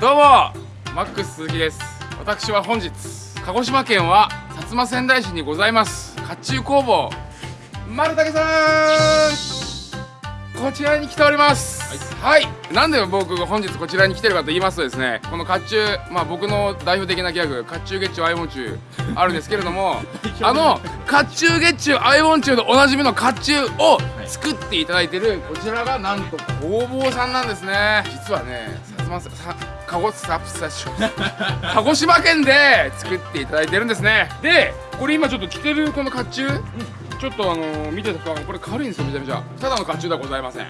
どうもマックス鈴木です。私は本日鹿児島県は薩摩川内市にございます。甲冑工房丸竹さん。こちらに来ております。はい、なんで僕が本日こちらに来てるかと言いますとですねこの甲冑まあ僕の代表的なギャグ甲冑月中アイモン中あるんですけれどもあの甲冑月中アイモン中でおなじみの甲冑を作っていただいてるこちらがなんと工房さんなんですね。実はね薩摩さ鹿児鹿児島県で作っていただいてるんですね。でこれ今ちょっと着てるこの甲冑？ちょっとあのー見てたかこれ軽いんですよめちゃめちゃただの甲冑ではございません。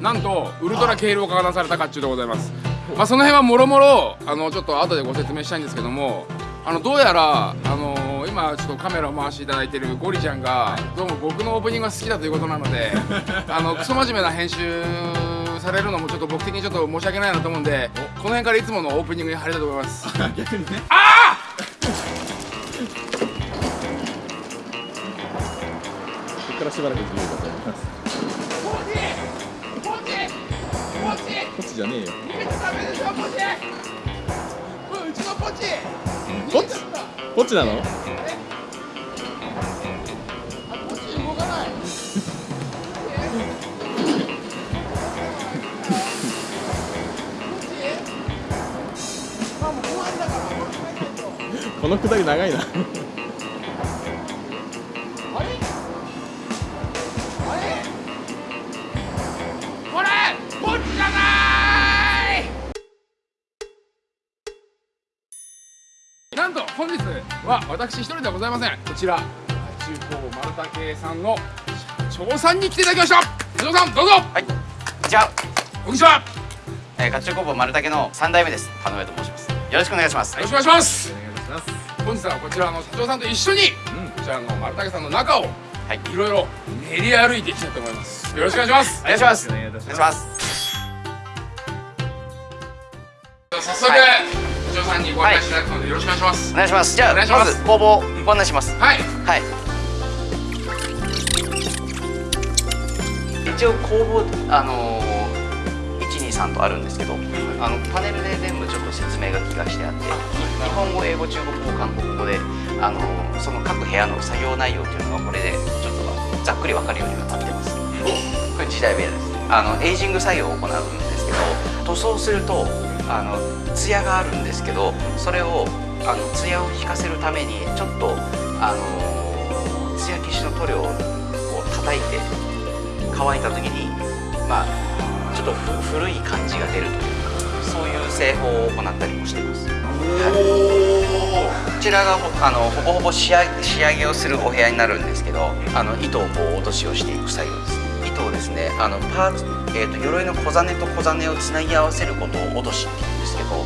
なんとウルトラ軽量化がなされた甲冑でございます。まあその辺はもろもろあのちょっと後でご説明したいんですけどもあのどうやらあの今ちょっとカメラを回していただいてるゴリちゃんがどうも僕のオープニングが好きだということなので あのクソ真面目な編集されるのもちょっと僕的にちょっと申し訳ないなと思うんでこの辺からいつものオープニングに入りたいと思います。逆にね。あここからしばらく自由だと思います。ポチポチポチこっちじゃねえよ。逃げちゃダメでしょポチこれうちのポチこっちこっちなの？あこのくだり長いな。あれ？あれこれ？ポチじゃないなんと本日は私一人ではございません。こちら中高丸竹さんの社長さんに来ていただきました。社長さんどうぞ。はい、じゃあ、こんにちは。よえー、甲冑工房丸竹の三代目です。田上と申します。よろしくお願いします。ろしくお願いします本日はこちらの社長さんと一緒にうんこちらの丸竹さんの中をはい、いろいろ練り歩いていきたいと思いますよろしくお願いしますお願いします。お願いしまます。早速、はい社長さんにご案内していただくのでよろしくお願いしますお願いします。じゃあ、お願いしまず工房ご案内します。はいはい。一応工房あのー、一二三とあるんですけど、あのパネルで全部ちょっと説明書きがしてあって、日本語、英語、中国語、韓国語で、あのー、その各部屋の作業内容っていうのがこれでちょっとざっくりわかるようにはなってます。これ時代部屋です。あのエイジング作業を行うんですけど、塗装するとあの艶があるんですけど、それをあの艶を引かせるためにちょっとあの艶消しの塗料を叩いて乾いた時にまあとふ古い感じが出るというかそういう製法を行ったりもしています。こちらがほあのほぼほぼ仕上げ仕上げをするお部屋になるんですけどあの糸をこう落としをしていく作業です。糸をですねあのパーツ、えー、と鎧の小金と小金をつなぎ合わせることを落としって言うんですけどは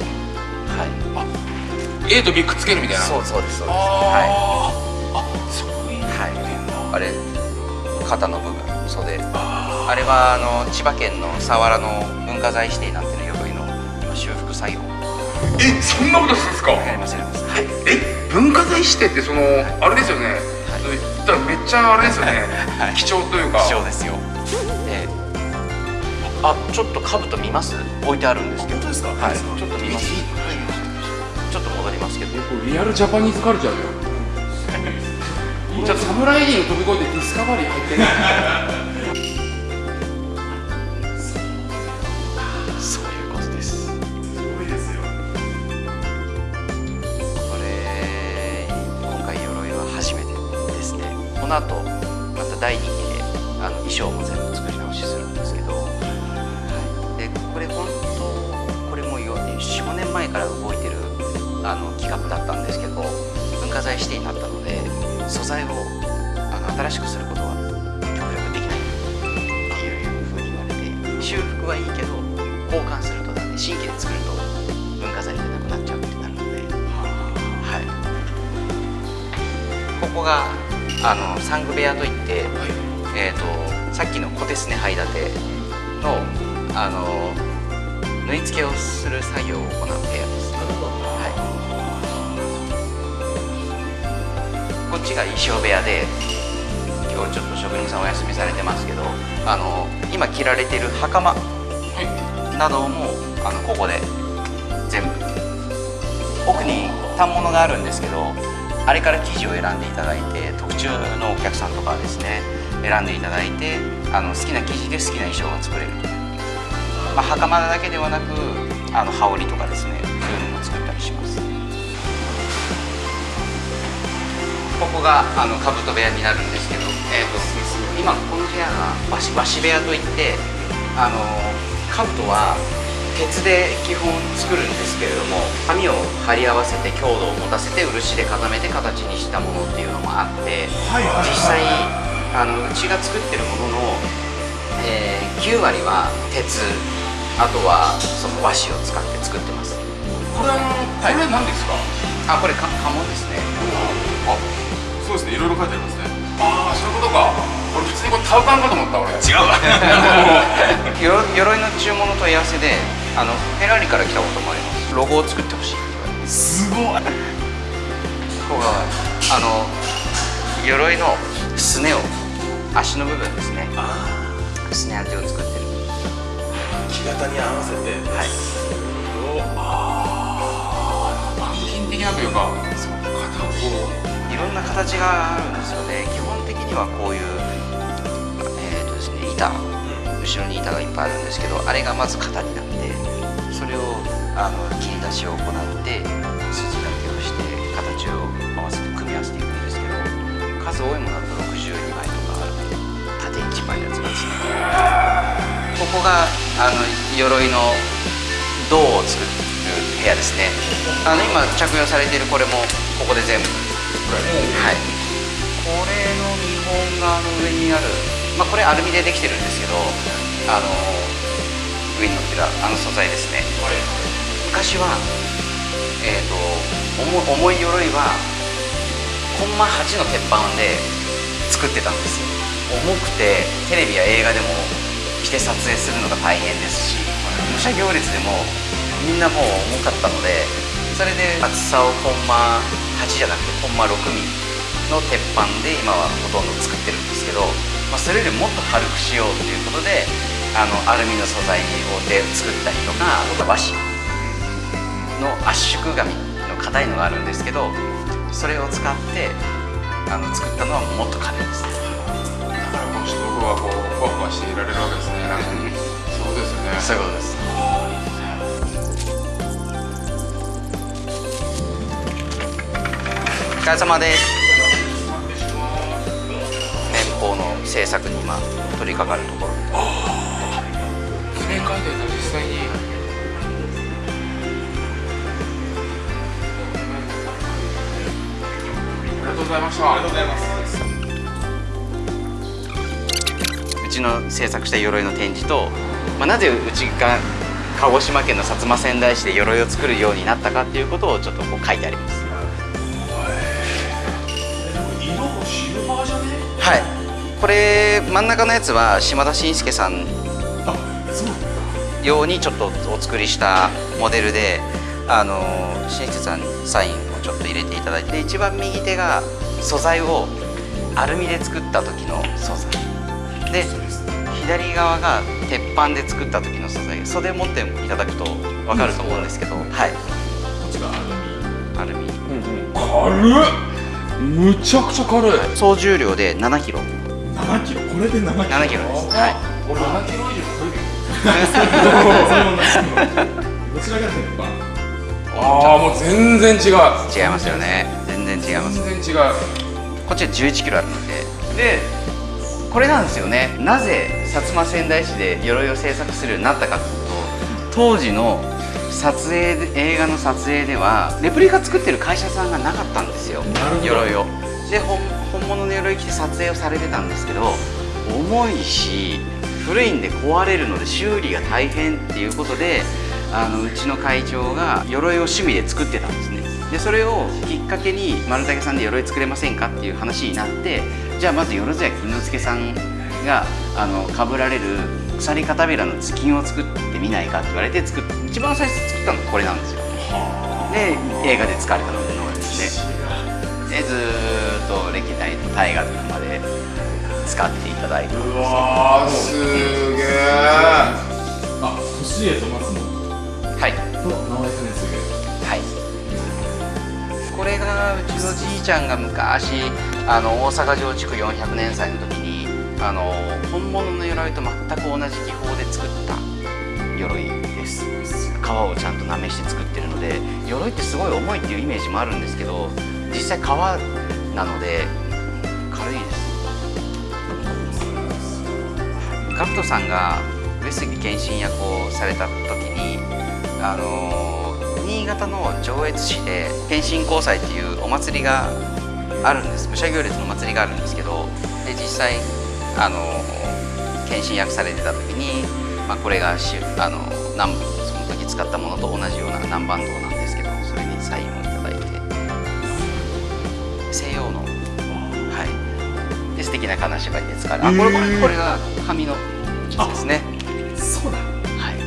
い。A と B くっつけるみたいな。そうそうですそうです。はあー。あそういうい、はい、あれ肩の部分袖。あれはあの千葉県の佐原の文化財指定になってる鎧の今修復作業。えそんなことするんですか？やりますやります。はい。え文化財指定ってそのあれですよね、言ったらめっちゃあれですよね、はい。貴重というか。貴重ですよ。であちょっと兜見ます？置いてあるんですけど。本当ですか？はい。ちょっと見ます。ちょっと戻りますけど。リアルジャパニーズカルチャーだよ ちょっとサムライリング飛び越えてディスカバリー入ってないの後また第2期であの衣装も全部作り直しするんですけど、はい、でこれ本当これも45年前から動いてるあの企画だったんですけど文化財指定になったので素材をあの新しくすることは極力できない。っていうふうに言われて修復はいいけど交換するとダメ。新規で作ると文化財じゃなくなっちゃうってなるので。はい、ここがあの産具部屋といって、えー、とさっきの小手すねはい立てのあの縫い付けをする作業を行う部屋です、はい、こっちが衣装部屋で今日ちょっと職人さんお休みされてますけどあの今着られてる袴などもあのここで全部。奥に反物があるんですけどあれから生地を選んでいただいて特注のお客さんとかですね選んでいただいてあの好きな生地で好きな衣装が作れるという、まあ、袴だけではなくあの羽織とかですねそういうのも作ったりします。ここがあの兜部屋になるんですけど、えー、と今この部屋が和紙和紙部屋といってあの兜は鉄で基本作るんですけれども紙を貼り合わせて強度を持たせて漆で固めて形にしたものっていうのもあって、実際あのうちが作ってるものの、えー9割は鉄あとはその和紙を使って作ってます。これあのこれ何ですか？あこれか家紋ですね。あそうですね。いろいろ書いてありますね。ああそういうことか。俺普通にこれタウカンかと思った俺。違うわ。鎧鎧の注文の問い合わせであのフェラーリから来たこともあります。ロゴを作ってほしい。すごい。ここがあの鎧のすねを足の部分ですね。すね当てを作ってる。木型に合わせて。はい。板金的なというか。そう。片方いろんな形があるんですよね。基本的にはこういうえーとですね板。後ろに板がいっぱいあるんですけどあれがまず型になってそれをあの切り出しを行って筋立てをして形を合わせて組み合わせていくんですけど数多いものだと62枚とか縦1枚のやつがですねここがあの鎧の銅を作る部屋ですね。あの今着用されているこれもここで全部はい。これの見本があの上にあるまあこれアルミでできてるんですけどあの上に乗ってるあの素材ですね昔はえっ、と重重い鎧はコンマ8の鉄板で作ってたんです重くてテレビや映画でも着て撮影するのが大変ですし武者行列でもみんなもう重かったのでそれで厚さをコンマ8じゃなくてコンマ6ミリの鉄板で今はほとんど作ってるんですけど、まあ、それよりもっと軽くしようということであのアルミの素材をで作ったりとか和紙の圧縮紙の硬いのがあるんですけどそれを使ってあの作ったのはもっと軽いです。だからこの人僕はこうふわふわしていられるわけですね。そうですよね。そういうことです。お疲れ様です。年俸の制作に今取り掛かるところ記念会見で実際にありがとうございました。ありがとうございます。うちの制作した鎧の展示と、まあ、なぜうちが鹿児島県の薩摩川内市で鎧を作るようになったかっていうことをちょっとこう書いてあります。はい。これ真ん中のやつは島田紳介さん用にちょっとお作りしたモデルであの紳介さんにサインをちょっと入れていただいて一番右手が素材をアルミで作った時の素材。で左側が鉄板で作った時の素材。袖持っていただくと分かると思うんですけど、はい。こっちがアルミ。アルミうんうん。軽っ。むちゃくちゃ軽い。総重量で7キロ。7キロ？これで7キロ？7キロです。はい。俺7キロ以上どちらが鉄板ああもう全然違う。違いますよね。全然違います。全然違うこっちは11キロあるので。でこれなんですよね。なぜ薩摩川内市で鎧を製作するようになったかと。いうと当時の撮影で映画の撮影ではレプリカ作ってる会社さんがなかったんですよ。鎧を。で本本物の鎧着て撮影をされてたんですけど重いし古いんで壊れるので修理が大変っていうことであのうちの会長が鎧を趣味で作ってたんですね。でそれをきっかけに丸竹さんで鎧作れませんかっていう話になってじゃあまず万屋金之助さんがあの被られる鎖片びらの頭巾を作ってみないかって言われて作っ一番最初作ったのがこれなんですよ。で映画で使われたのがですね。でずーっと歴代の大河とか使っていただいて。うわすげえあ年へと松野はい。と直江兼次はい。これがうちのじいちゃんが昔あの大阪城築400年祭の時にあの本物の鎧と全く同じ技法で作った鎧です。皮をちゃんとなめして作ってるので鎧ってすごい重いっていうイメージもあるんですけど実際皮なのでガクトさんが上杉謙信役をされた時にあの新潟の上越市で謙信交際っていうお祭りがあるんです。武者行列の祭りがあるんですけどで実際あの謙信役されてた時に、まあ、これがしあの南その時使ったものと同じような南蛮道なんですけどそれにサインをいただいて。西洋の。はい。で素敵な金縛りで使われあこれこれこれが紙のやつですね。そうだ。はい。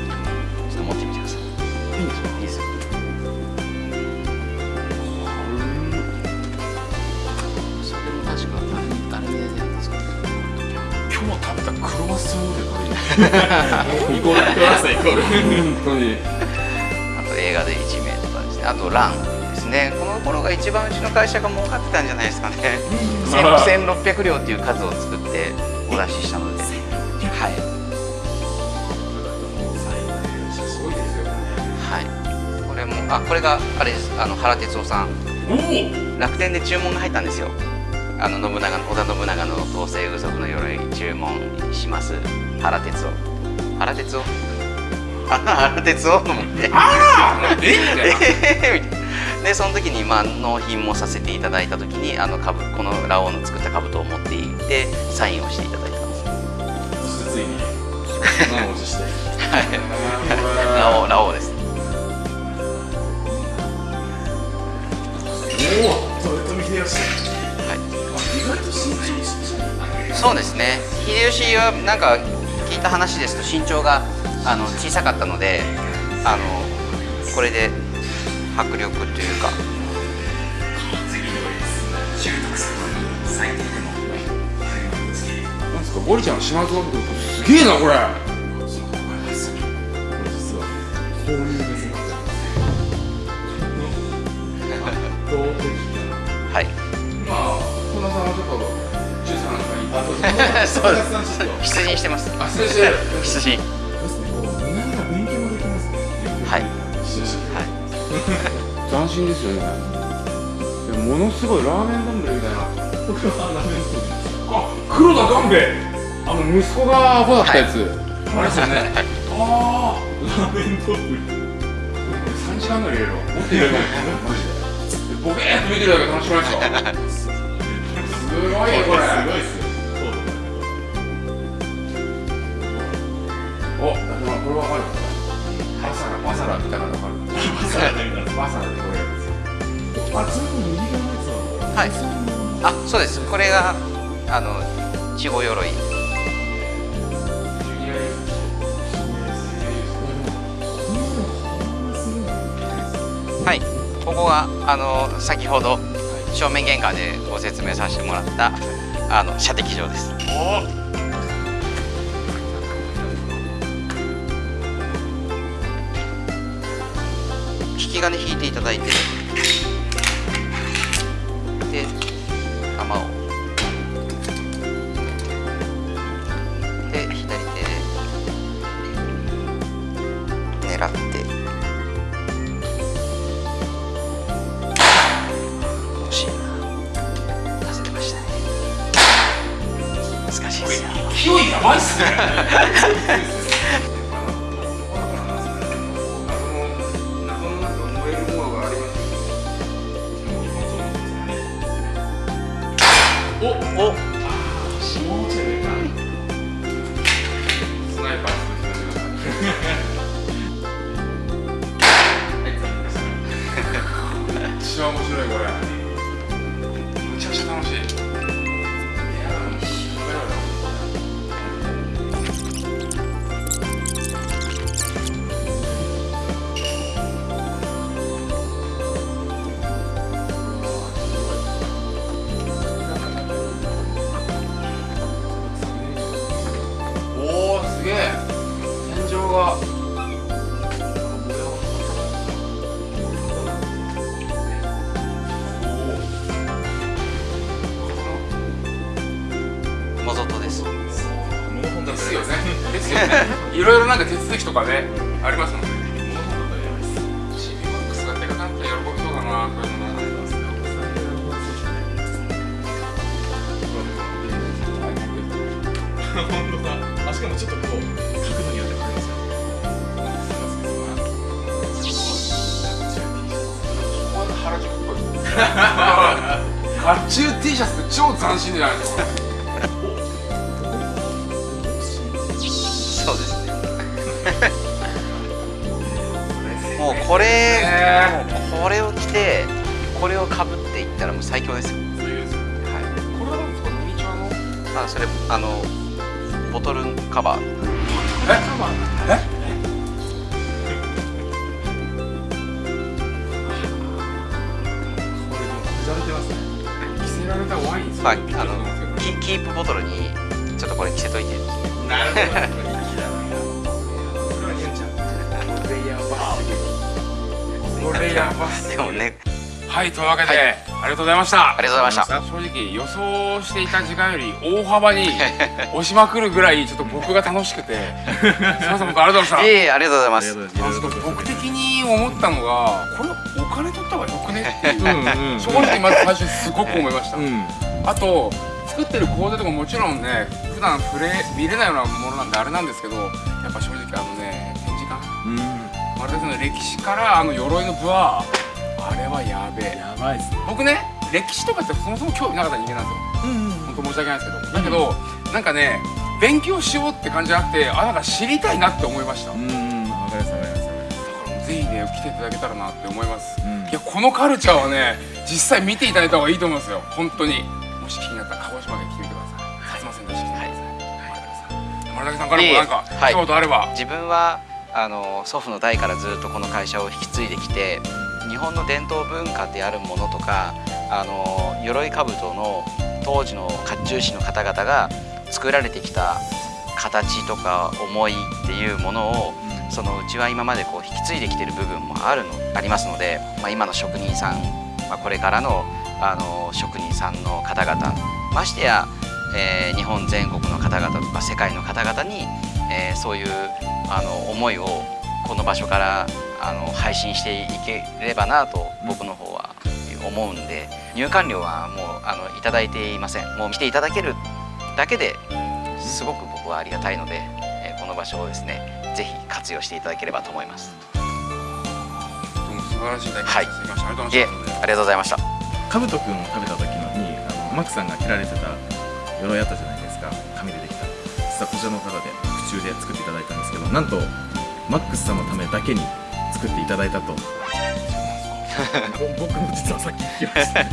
ちょっと持ってみてください。いいんですかいいですよ。それも確かアルミでやるんですか？今日食べたクロワッサンでこれイコール。クラスイコール。本当にあと映画で1名とかですねあとランですねこの頃が一番うちの会社が儲かってたんじゃないですかね1600両っていう数を作ってお出ししたのであこれがあれです。あの原哲夫さん。おお。楽天で注文が入ったんですよ。あの信長の織田信長の統制具足の鎧注文します。原哲夫。原哲夫？あ原哲夫と思ってああ え？ー でその時にまあ納品もさせていただいた時にあの株このラオウの作った兜を持っていってサインをしていただいたんです。そして。つい。にはいラオウラオウですそうですね。秀吉はなんか聞いた話ですと身長があの小さかったのであのこれで迫力というか。なんですか？ゴリちゃんの島津信子すげえなこれ。実は公認ですねどうはい。まあ本田さんはちょっとそうです出陣してます。あ失礼してる出陣ですね勉強もできます。ねはい。はいはい斬新ですよね。でもものすごいラーメン丼みたいなあ黒田官兵衛あの息子がアホだったやつ、あれですよね。ああラーメン丼。3時間ぐらい入れろもっと入れろマジでボケーっと見てるだけで楽しくないですかすごいよこれ。すごいっすよお、これわかる。バサラ、バサラ見たからわかるそうだねバサラでこれやるんですよあちなみに右側のやつははい。あそうです。これがあの稚語鎧ここがあの先ほど正面玄関でご説明させてもらったあの射的場です。引き金引いていただいて。勢いやばいっすね。あります。もんね物のことやばいっす。チビマックスがでかくなったら喜びそうだなこういうのな本当だあしかもちょっとこう角度によって変わります。よ原宿っぽい甲冑 T シャツって超斬新じゃないです。かこれ、ね。もうこれを着てこれをかぶっていったらもう最強ですよ、そういうですよ。はこれは何ですかミニチュアの？い、あそれあのボトルカバー。え？これでもふざれてますね。着せられたワインまああのキキープボトルにちょっとこれ着せといて。なるほどれやばすぎる。でもね。はいというわけで、ありがとうございました。ありがとうございました。正直予想していた時間より大幅に 押しまくるぐらいちょっと僕が楽しくて。すいません僕ありがとうございましたいえいえありがとうございます。僕的に思ったのがこれお金取った方がよくね？っていう、正直まず最初すごく思いました、うん。あと作ってる工程とかもちろんね普段触れ見れないようなものなんであれなんですけどやっぱ正直あのマルテスの歴史からあの鎧のブワーあれはやべえ。やばいっすね。僕ね歴史とかってそもそも興味なかった人間なんですよ。うん本当申し訳ないですけど。だけど、なんかね勉強しようって感じじゃなくてあなんか知りたいなって思いました。だかうん。わかりますわかりますらもうぜひね来ていただけたらなって思います、うん。いやこのカルチャーはね実際見ていただいた方がいいと思うんですよ。本当に。もし気になったら鹿児島で来てみてください。薩摩川内市来てみてください。丸竹さん丸竹さんからもなんかはい。一言あれば、自分はあの祖父の代からずっとこの会社を引き継いできて日本の伝統文化であるものとかあの鎧兜の当時の甲冑師の方々が作られてきた形とか思いっていうものをそのうちは今までこう引き継いできてる部分もあるのありますので、まあ、今の職人さん、まあ、これからのあの職人さんの方々ましてや、えー日本全国の方々とか世界の方々に、えーそういうあの思いをこの場所からあの配信していければなと僕の方は思うんで入館料はもうあのいただいていません。もう来ていただけるだけですごく僕はありがたいので、えーこの場所をですねぜひ活用していただければと思います。どうも素晴らしい体験はいさせてい。ただきました、ありがとうごいえざいました。ありがとうございました。かぶとくんを食べた時のにあのマックさんが着られてた鎧あったじゃないですか。紙でできた実はこちらの方で特注で作っていただいたんですけどなんとマックスさんのためだけに作っていただいたと。僕も実はさっき聞きました